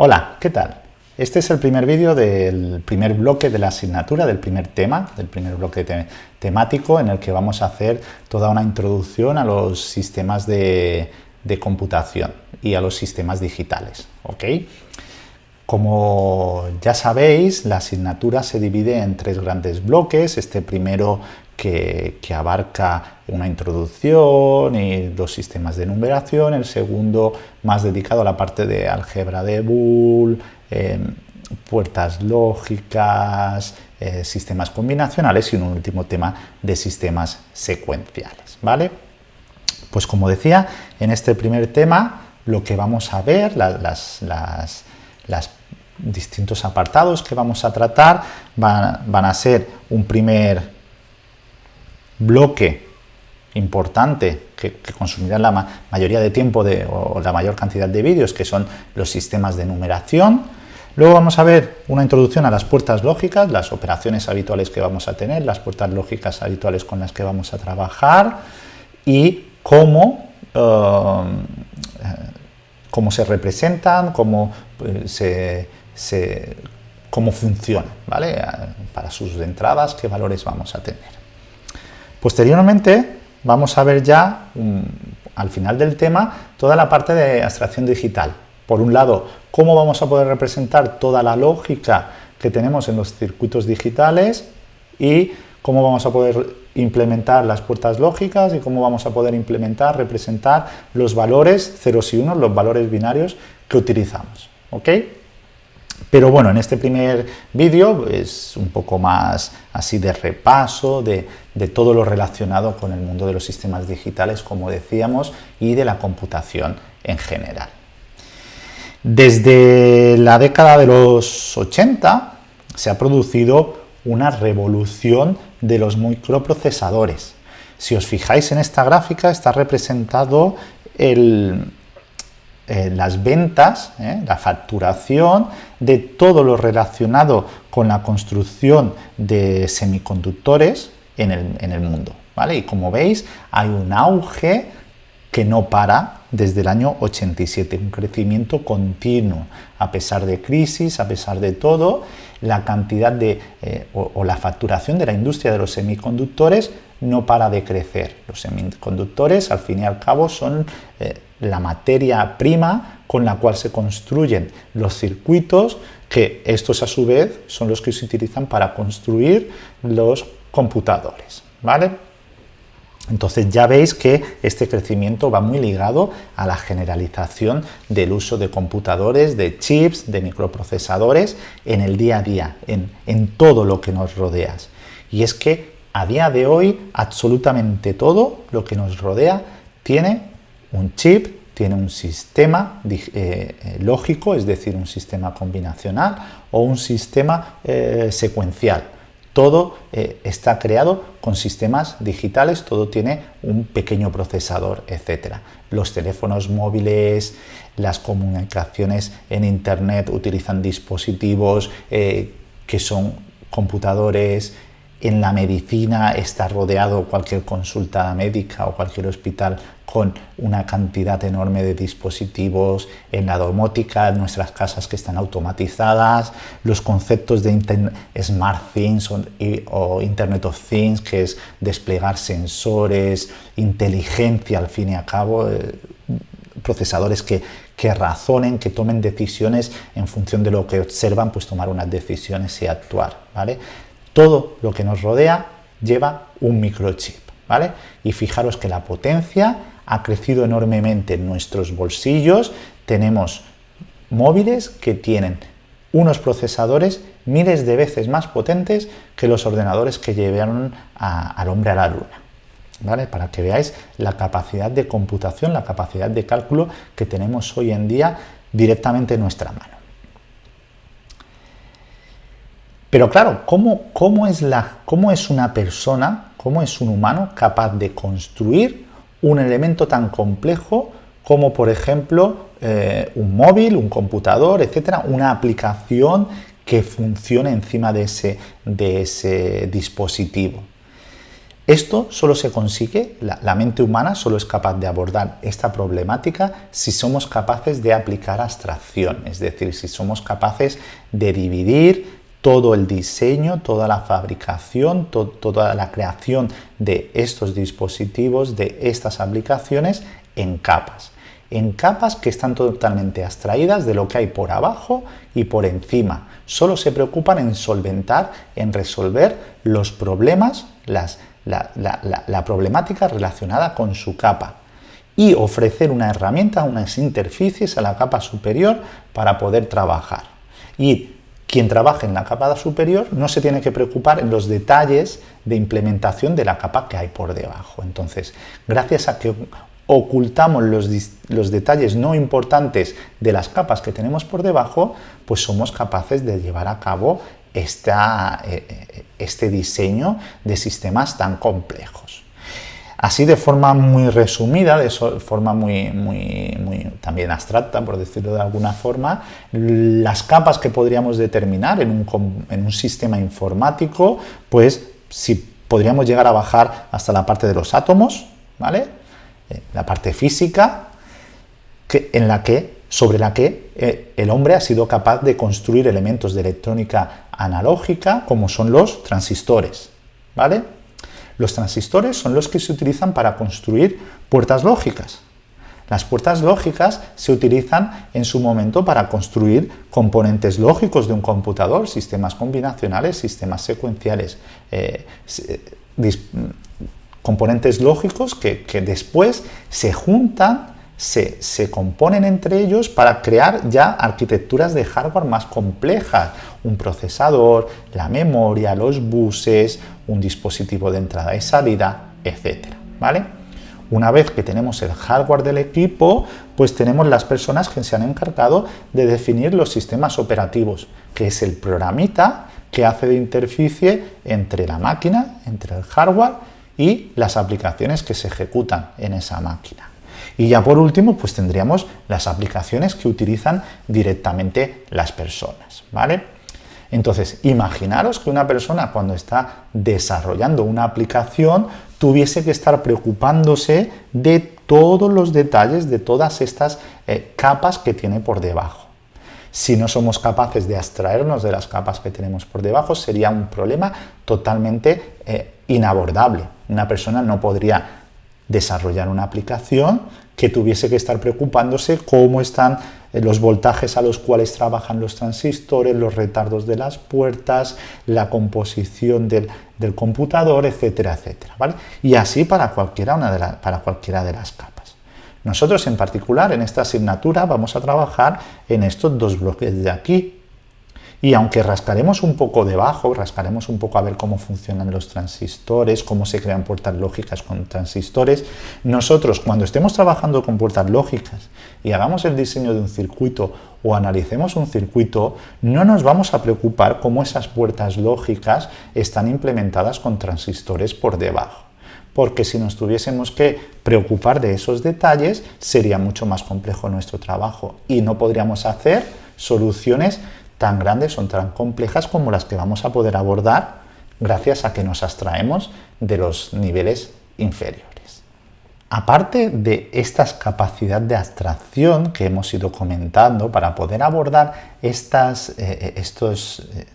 Hola, ¿qué tal? Este es el primer vídeo del primer bloque de la asignatura, del primer tema, del primer bloque temático en el que vamos a hacer toda una introducción a los sistemas de, computación y a los sistemas digitales. ¿ok? Como ya sabéis, la asignatura se divide en tres grandes bloques. Este primero que, abarca una introducción y los sistemas de numeración, el segundo más dedicado a la parte de álgebra de Boole, em, puertas lógicas, eh, sistemas combinacionales y un último tema de sistemas secuenciales. ¿vale? Pues como decía, en este primer tema lo que vamos a ver, las, distintos apartados que vamos a tratar van a ser un primer bloque importante que, consumirá la mayoría de tiempo o la mayor cantidad de vídeos, que son los sistemas de numeración. Luego vamos a ver una introducción a las puertas lógicas, las operaciones habituales que vamos a tener, las puertas lógicas habituales con las que vamos a trabajar y cómo, eh, cómo se representan, cómo, eh, se, cómo funcionan, ¿vale? para sus entradas, qué valores vamos a tener. Posteriormente vamos a ver ya, mm, al final del tema, toda la parte de abstracción digital. Por un lado, cómo vamos a poder representar toda la lógica que tenemos en los circuitos digitales y cómo vamos a poder implementar las puertas lógicas y cómo vamos a poder implementar, representar los valores ceros y unos, los valores binarios que utilizamos. ¿ok?, pero bueno, en este primer vídeo es un poco más así de repaso de, todo lo relacionado con el mundo de los sistemas digitales, como decíamos, y de la computación en general. Desde la década de los 80 se ha producido una revolución de los microprocesadores. Si os fijáis en esta gráfica está representado el, eh, las ventas, eh, la facturación de todo lo relacionado con la construcción de semiconductores en el, mundo. ¿vale? Y como veis, hay un auge que no para desde el año 87, un crecimiento continuo, a pesar de crisis, a pesar de todo, la cantidad de, eh, o, la facturación de la industria de los semiconductores no para de crecer. Los semiconductores, al fin y al cabo, son la materia prima con la cual se construyen los circuitos, que estos a su vez son los que se utilizan para construir los computadores. ¿vale? Entonces ya veis que este crecimiento va muy ligado a la generalización del uso de computadores, de chips, de microprocesadores en el día a día, en, todo lo que nos rodea. Y es que a día de hoy absolutamente todo lo que nos rodea tiene un chip tiene un sistema eh, eh, lógico, es decir, un sistema combinacional o un sistema eh, secuencial. Todo está creado con sistemas digitales, todo tiene un pequeño procesador, etc. Los teléfonos móviles, las comunicaciones en Internet utilizan dispositivos que son computadores, en la medicina está rodeado cualquier consulta médica o cualquier hospital con una cantidad enorme de dispositivos, en la domótica, en nuestras casas que están automatizadas, los conceptos de Smart Things o, Internet of Things, que es desplegar sensores, inteligencia al fin y al cabo, eh, procesadores que, que razonen, que tomen decisiones en función de lo que observan, pues tomar unas decisiones y actuar, ¿vale? Todo lo que nos rodea lleva un microchip, ¿vale? Y fijaros que la potencia ha crecido enormemente en nuestros bolsillos, tenemos móviles que tienen unos procesadores miles de veces más potentes que los ordenadores que llevaron al hombre a la luna. ¿Vale? Para que veáis la capacidad de computación, la capacidad de cálculo que tenemos hoy en día directamente en nuestra mano. Pero claro, ¿cómo, cómo, es, la, ¿cómo es una persona, cómo es un humano capaz de construir un elemento tan complejo como por ejemplo eh, un móvil, un computador, etcétera, una aplicación que funcione encima de ese, de ese dispositivo. Esto solo se consigue, la, mente humana solo es capaz de abordar esta problemática si somos capaces de aplicar abstracción, es decir, si somos capaces de dividir todo el diseño, toda la fabricación, toda la creación de estos dispositivos, de estas aplicaciones en capas. En capas que están totalmente abstraídas de lo que hay por abajo y por encima. Solo se preocupan en solventar, en resolver los problemas, las la, problemática relacionada con su capa y ofrecer una herramienta, unas interfaces a la capa superior para poder trabajar. Y quien trabaje en la capa superior no se tiene que preocupar en los detalles de implementación de la capa que hay por debajo. Entonces, gracias a que ocultamos los, los, detalles no importantes de las capas que tenemos por debajo, pues somos capaces de llevar a cabo esta, eh, eh, este diseño de sistemas tan complejos. Así de forma muy resumida, de forma muy, muy, muy, también abstracta, por decirlo de alguna forma, las capas que podríamos determinar en un, en un sistema informático, pues si podríamos llegar a bajar hasta la parte de los átomos, ¿vale? Eh, la parte física, que, en la que, sobre la que el hombre ha sido capaz de construir elementos de electrónica analógica como son los transistores. ¿vale? Los transistores son los que se utilizan para construir puertas lógicas. Las puertas lógicas se utilizan en su momento para construir componentes lógicos de un computador, sistemas combinacionales, sistemas secuenciales, eh, componentes lógicos que después se juntan se, componen entre ellos para crear ya arquitecturas de hardware más complejas, un procesador, la memoria, los buses, un dispositivo de entrada y salida, etcétera, ¿vale? Una vez que tenemos el hardware del equipo, pues tenemos las personas que se han encargado de definir los sistemas operativos, que es el programita que hace de interficie entre la máquina, entre el hardware y las aplicaciones que se ejecutan en esa máquina. Y ya por último, pues tendríamos las aplicaciones que utilizan directamente las personas, ¿vale? Entonces, imaginaros que una persona cuando está desarrollando una aplicación tuviese que estar preocupándose de todos los detalles de todas estas eh, capas que tiene por debajo. Si no somos capaces de abstraernos de las capas que tenemos por debajo, sería un problema totalmente eh, inabordable. Una persona no podría desarrollar una aplicación que tuviese que estar preocupándose cómo están eh, los voltajes a los cuales trabajan los transistores, los retardos de las puertas, la composición del, computador, etcétera, etcétera. ¿vale? Y así para cualquiera, una de para cualquiera de las capas. Nosotros en particular en esta asignatura vamos a trabajar en estos dos bloques de aquí, y aunque rascaremos un poco debajo, rascaremos un poco a ver cómo funcionan los transistores, cómo se crean puertas lógicas con transistores, nosotros cuando estemos trabajando con puertas lógicas y hagamos el diseño de un circuito o analicemos un circuito, no nos vamos a preocupar cómo esas puertas lógicas están implementadas con transistores por debajo. Porque si nos tuviésemos que preocupar de esos detalles sería mucho más complejo nuestro trabajo y no podríamos hacer soluciones tan grandes, son tan complejas como las que vamos a poder abordar gracias a que nos abstraemos de los niveles inferiores. Aparte de esta capacidad de abstracción que hemos ido comentando para poder abordar estas, eh, estos, eh,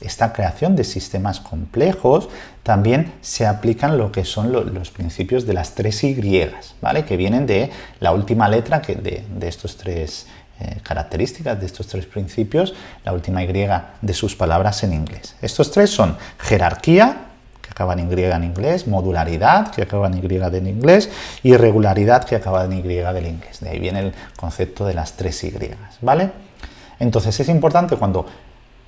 esta creación de sistemas complejos, también se aplican lo que son los principios de las tres Y, ¿vale? que vienen de la última letra que de, de estos tres eh, características de estos tres principios, la última Y de sus palabras en inglés. Estos tres son jerarquía, que acaba en Y en inglés, modularidad, que acaba en Y en inglés, y regularidad, que acaba en Y del inglés. De ahí viene el concepto de las tres Y, ¿vale? Entonces es importante cuando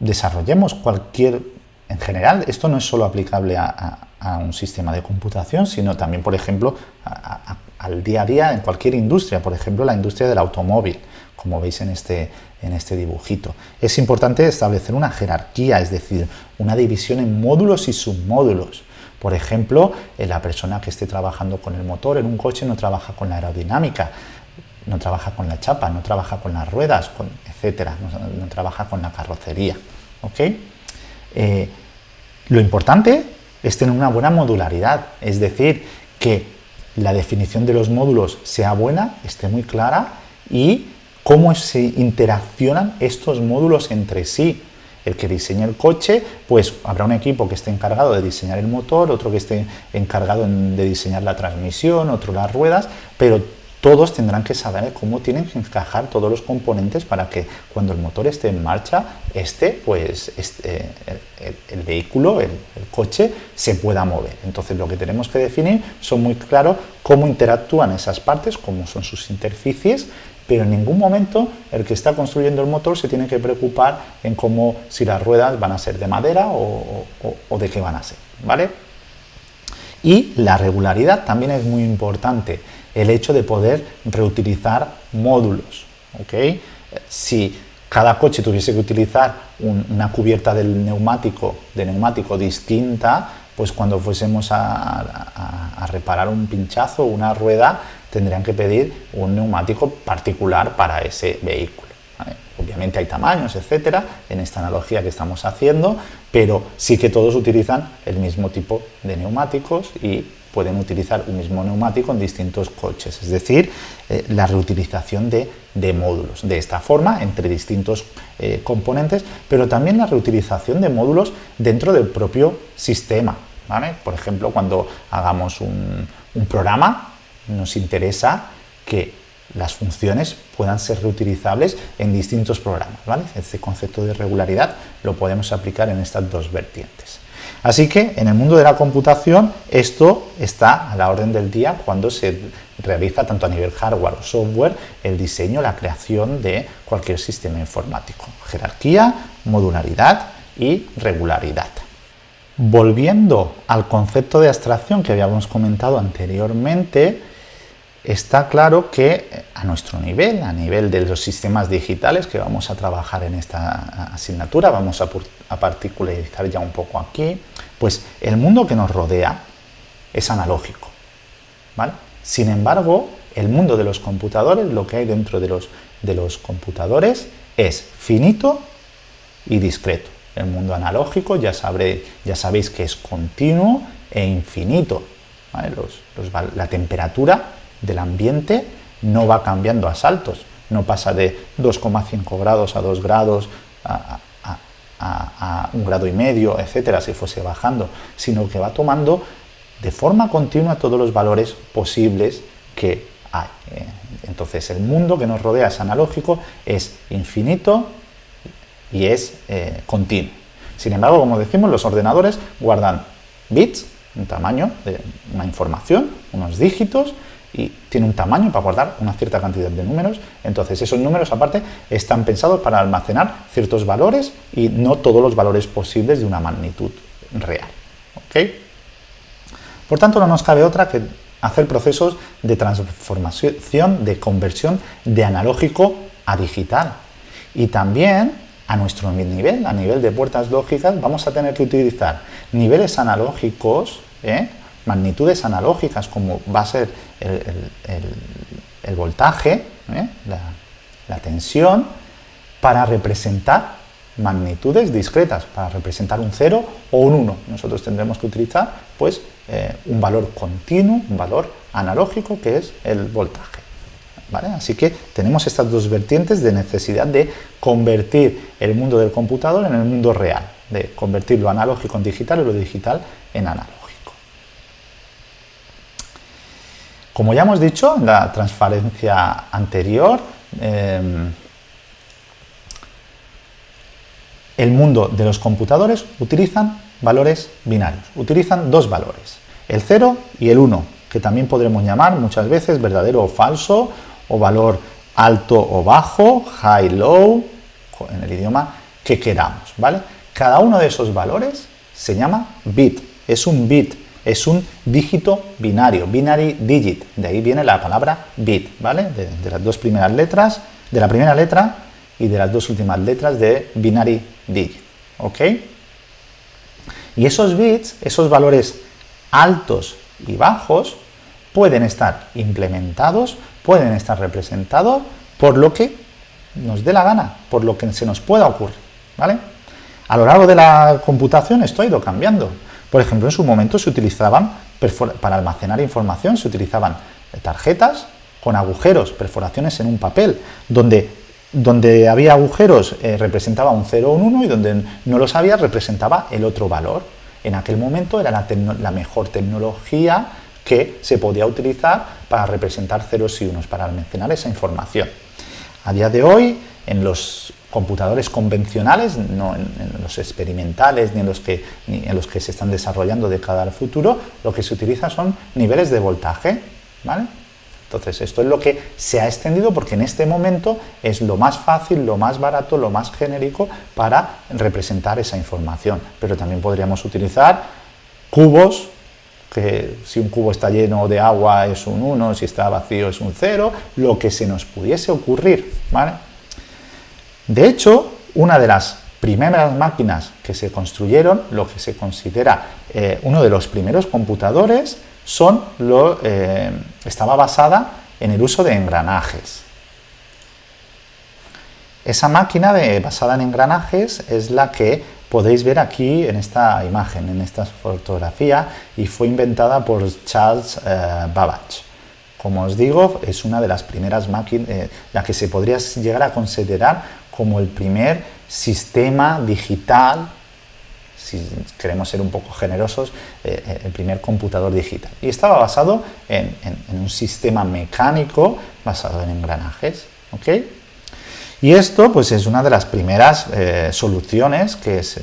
desarrollemos cualquier, en general, esto no es solo aplicable a, un sistema de computación, sino también, por ejemplo, al día a día en cualquier industria, por ejemplo, la industria del automóvil como veis en este, en este dibujito. Es importante establecer una jerarquía, es decir, una división en módulos y submódulos. Por ejemplo, eh, la persona que esté trabajando con el motor en un coche no trabaja con la aerodinámica, no trabaja con la chapa, no trabaja con las ruedas, etcétera, no, trabaja con la carrocería. ¿ok? Eh, lo importante es tener una buena modularidad, es decir, que la definición de los módulos sea buena, esté muy clara y cómo se interaccionan estos módulos entre sí. El que diseñe el coche, pues habrá un equipo que esté encargado de diseñar el motor, otro que esté encargado de diseñar la transmisión, otro las ruedas, pero todos tendrán que saber cómo tienen que encajar todos los componentes para que cuando el motor esté en marcha, este, pues, este, el, vehículo, el, coche, se pueda mover. Entonces lo que tenemos que definir son muy claros cómo interactúan esas partes, cómo son sus interficies, pero en ningún momento el que está construyendo el motor se tiene que preocupar en cómo, si las ruedas van a ser de madera o, de qué van a ser, ¿vale? Y la regularidad también es muy importante el hecho de poder reutilizar módulos. ¿okay? Si cada coche tuviese que utilizar una cubierta del neumático, de neumático distinta, pues cuando fuésemos a, reparar un pinchazo o una rueda, tendrían que pedir un neumático particular para ese vehículo. Obviamente hay tamaños, etcétera, en esta analogía que estamos haciendo, pero sí que todos utilizan el mismo tipo de neumáticos y pueden utilizar un mismo neumático en distintos coches, es decir, eh, la reutilización de, módulos de esta forma entre distintos eh, componentes, pero también la reutilización de módulos dentro del propio sistema. Por ejemplo, cuando hagamos un, un programa, nos interesa que las funciones puedan ser reutilizables en distintos programas. ¿vale? Este concepto de regularidad lo podemos aplicar en estas dos vertientes. Así que en el mundo de la computación esto está a la orden del día cuando se realiza tanto a nivel hardware o software el diseño, la creación de cualquier sistema informático. Jerarquía, modularidad y regularidad. Volviendo al concepto de abstracción que habíamos comentado anteriormente, está claro que a nuestro nivel, a nivel de los sistemas digitales que vamos a trabajar en esta asignatura, vamos a, particularizar ya un poco aquí, pues el mundo que nos rodea es analógico. ¿vale? Sin embargo, el mundo de los computadores, lo que hay dentro de los, de los computadores es finito y discreto. El mundo analógico ya, ya sabéis que es continuo e infinito. la temperatura del ambiente no va cambiando a saltos, no pasa de 2,5 grados a 2 grados a, un grado y medio, etcétera, si fuese bajando, sino que va tomando de forma continua todos los valores posibles que hay. ¿eh? Entonces el mundo que nos rodea es analógico, es infinito y es eh, continuo. Sin embargo, como decimos, los ordenadores guardan bits, un tamaño de una información, unos dígitos, y tiene un tamaño para guardar una cierta cantidad de números. Entonces esos números aparte están pensados para almacenar ciertos valores y no todos los valores posibles de una magnitud real. Por tanto no nos cabe otra que hacer procesos de transformación, de conversión de analógico a digital. Y también a nuestro nivel, a nivel de puertas lógicas, vamos a tener que utilizar niveles analógicos, ¿eh? Magnitudes analógicas como va a ser el, voltaje, ¿eh? la, tensión, para representar magnitudes discretas, para representar un 0 o un 1. Nosotros tendremos que utilizar pues, eh, un valor continuo, un valor analógico que es el voltaje. ¿Vale? Así que tenemos estas dos vertientes de necesidad de convertir el mundo del computador en el mundo real, de convertir lo analógico en digital y lo digital en analógico. Como ya hemos dicho en la transparencia anterior, em, el mundo de los computadores utilizan valores binarios, utilizan dos valores, el 0 y el 1, que también podremos llamar muchas veces verdadero o falso, o valor alto o bajo, high, low, en el idioma que queramos, ¿vale? Cada uno de esos valores se llama bit, es un bit, es un dígito binario, binary digit, de ahí viene la palabra bit, ¿vale? De, las dos primeras letras, de la primera letra y de las dos últimas letras de binary digit, ¿ok? Y esos bits, esos valores altos y bajos, pueden estar implementados, pueden estar representados por lo que nos dé la gana, por lo que se nos pueda ocurrir, ¿vale? A lo largo de la computación esto ha ido cambiando. Por ejemplo, en su momento se utilizaban, para almacenar información, se utilizaban tarjetas con agujeros, perforaciones en un papel, donde, donde había agujeros eh, representaba un 0 o un 1 y donde no los había representaba el otro valor. En aquel momento era la, la mejor tecnología que se podía utilizar para representar ceros y unos, para almacenar esa información. A día de hoy, en los computadores convencionales, no en, los experimentales ni en los, que, ni en los que se están desarrollando de cara al futuro, lo que se utiliza son niveles de voltaje. ¿vale? Entonces, esto es lo que se ha extendido porque en este momento es lo más fácil, lo más barato, lo más genérico para representar esa información. Pero también podríamos utilizar cubos, que si un cubo está lleno de agua es un 1, si está vacío es un 0, lo que se nos pudiese ocurrir. ¿vale? De hecho, una de las primeras máquinas que se construyeron, lo que se considera eh, uno de los primeros computadores, son lo, eh, estaba basada en el uso de engranajes. Esa máquina basada en engranajes es la que podéis ver aquí en esta imagen, en esta fotografía, y fue inventada por Charles eh, Babbage. Como os digo, es una de las primeras máquinas, la que se podría llegar a considerar como el primer sistema digital, si queremos ser un poco generosos, eh, eh, el primer computador digital. Y estaba basado en, un sistema mecánico basado en engranajes. Y esto pues, es una de las primeras eh, soluciones que se,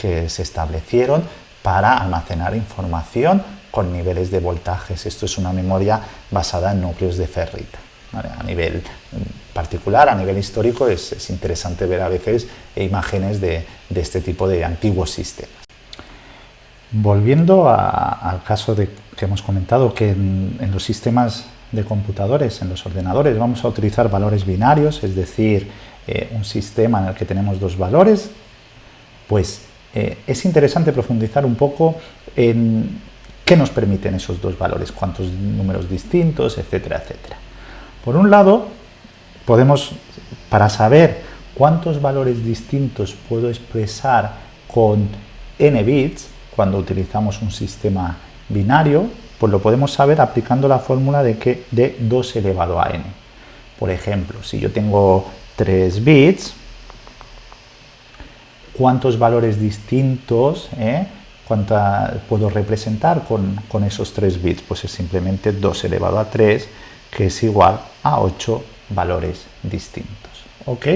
que se establecieron para almacenar información con niveles de voltajes. Esto es una memoria basada en núcleos de ferrita. A nivel mm, particular, a nivel histórico, es, interesante ver a veces imágenes de, este tipo de antiguos sistemas. Volviendo al caso de, que hemos comentado, que en, los sistemas de computadores, en los ordenadores, vamos a utilizar valores binarios, es decir, eh, un sistema en el que tenemos dos valores, pues eh, es interesante profundizar un poco en qué nos permiten esos dos valores, cuántos números distintos, etcétera, etcétera. Por un lado, podemos, para saber cuántos valores distintos puedo expresar con n bits, cuando utilizamos un sistema binario, pues lo podemos saber aplicando la fórmula de, que, de 2 elevado a n. Por ejemplo, si yo tengo 3 bits, ¿cuántos valores distintos eh, puedo representar con, esos 3 bits? Pues es simplemente 2 elevado a 3 que es igual a 8 valores distintos. ¿Ok?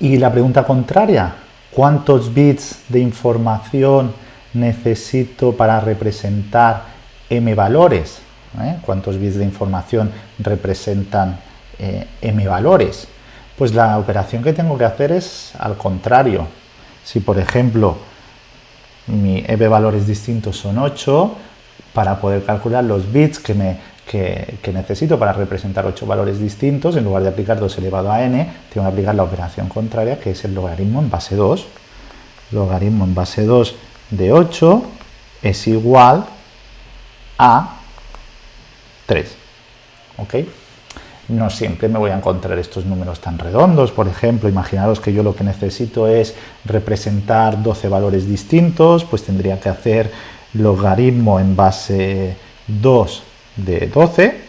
Y la pregunta contraria, ¿cuántos bits de información necesito para representar m valores? ¿Eh? ¿Cuántos bits de información representan eh, m valores? Pues la operación que tengo que hacer es al contrario. Si por ejemplo mi m valores distintos son 8, para poder calcular los bits que, me, necesito para representar 8 valores distintos, en lugar de aplicar 2 elevado a n, tengo que aplicar la operación contraria, que es el logaritmo en base 2. Logaritmo en base 2 de 8 es igual a 3. ¿Ok? No siempre me voy a encontrar estos números tan redondos. Por ejemplo, imaginaros que yo lo que necesito es representar 12 valores distintos, pues tendría que hacer logaritmo en base 2 de 12,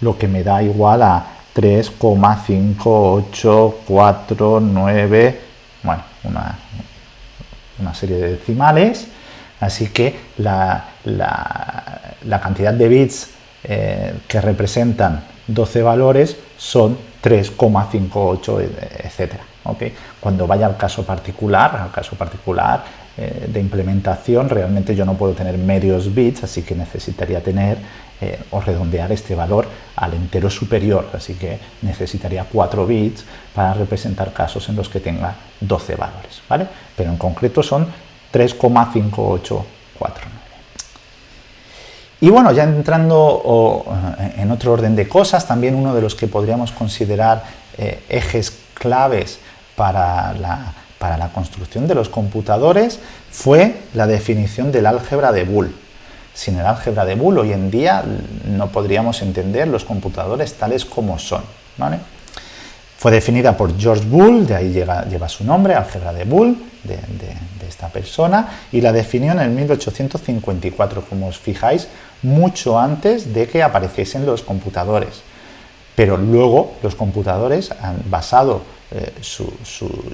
lo que me da igual a 3,5849, bueno, una, una, serie de decimales, así que la, la, cantidad de bits eh, que representan 12 valores son 3,58, etcétera. ¿okay? Cuando vaya al caso particular, al caso particular, eh, de implementación, realmente yo no puedo tener medios bits, así que necesitaría tener eh, o redondear este valor al entero superior, así que necesitaría 4 bits para representar casos en los que tenga 12 valores, ¿vale? Pero en concreto son 3,5849. Y bueno, ya entrando eh, en otro orden de cosas, también uno de los que podríamos considerar ejes claves para la para la construcción de los computadores fue la definición del álgebra de Boole. Sin el álgebra de Boole hoy en día no podríamos entender los computadores tales como son. Fue definida por George Boole, de ahí lleva su nombre, álgebra de Boole, de, esta persona y la definió en el 1854, como os fijáis, mucho antes de que apareciesen los computadores. Pero luego los computadores han basado eh, su,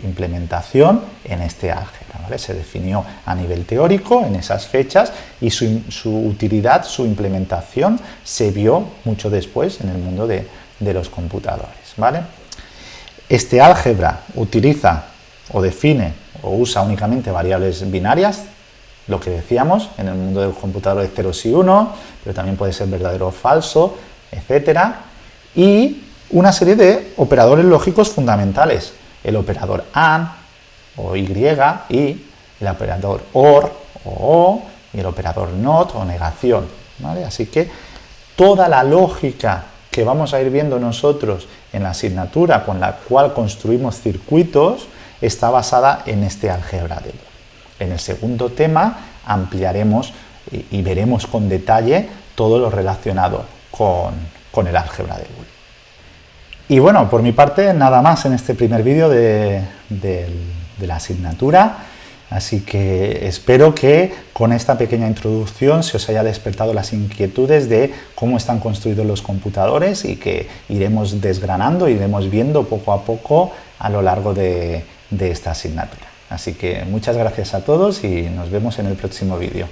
implementación en este álgebra. Se definió a nivel teórico en esas fechas y su, utilidad, su implementación se vio mucho después en el mundo de, los computadores. ¿vale? Este álgebra utiliza o define o usa únicamente variables binarias, lo que decíamos en el mundo del computador de ceros y uno, pero también puede ser verdadero o falso, etcétera, y una serie de operadores lógicos fundamentales, el operador AND o Y, y el operador OR o O, y el operador NOT o negación. Así que toda la lógica que vamos a ir viendo nosotros en la asignatura con la cual construimos circuitos está basada en este álgebra de. En el segundo tema ampliaremos y, veremos con detalle todo lo relacionado con, con el álgebra de Boole. Y bueno, por mi parte, nada más en este primer vídeo de, la asignatura. Así que espero que con esta pequeña introducción se os haya despertado las inquietudes de cómo están construidos los computadores y que iremos desgranando, iremos viendo poco a poco a lo largo de esta asignatura. Así que muchas gracias a todos y nos vemos en el próximo vídeo.